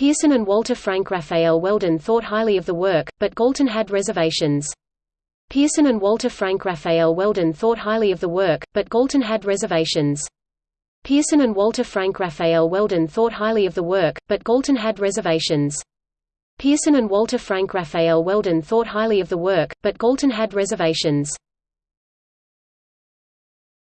Pearson and Walter Frank Raphael Weldon thought highly of the work, but Galton had reservations. Pearson and Walter Frank Raphael Weldon thought highly of the work, but Galton had reservations. Pearson and Walter Frank Raphael Weldon thought highly of the work, but Galton had reservations. Pearson and Walter Frank Raphael Weldon thought highly of the work, but Galton had reservations.